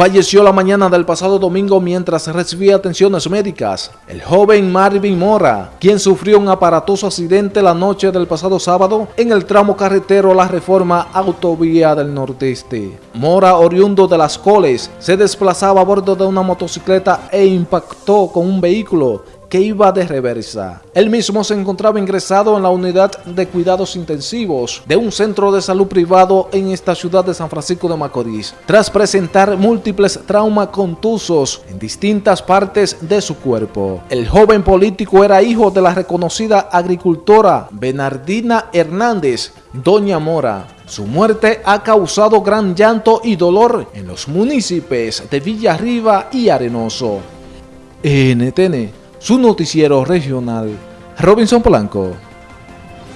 falleció la mañana del pasado domingo mientras recibía atenciones médicas. El joven Marvin Mora, quien sufrió un aparatoso accidente la noche del pasado sábado en el tramo carretero La Reforma Autovía del Nordeste. Mora, oriundo de Las Coles, se desplazaba a bordo de una motocicleta e impactó con un vehículo que iba de reversa. Él mismo se encontraba ingresado en la unidad de cuidados intensivos de un centro de salud privado en esta ciudad de San Francisco de Macorís, tras presentar múltiples traumas contusos en distintas partes de su cuerpo. El joven político era hijo de la reconocida agricultora Bernardina Hernández, Doña Mora. Su muerte ha causado gran llanto y dolor en los municipios de Villarriba y Arenoso. NTN su noticiero regional, Robinson Polanco.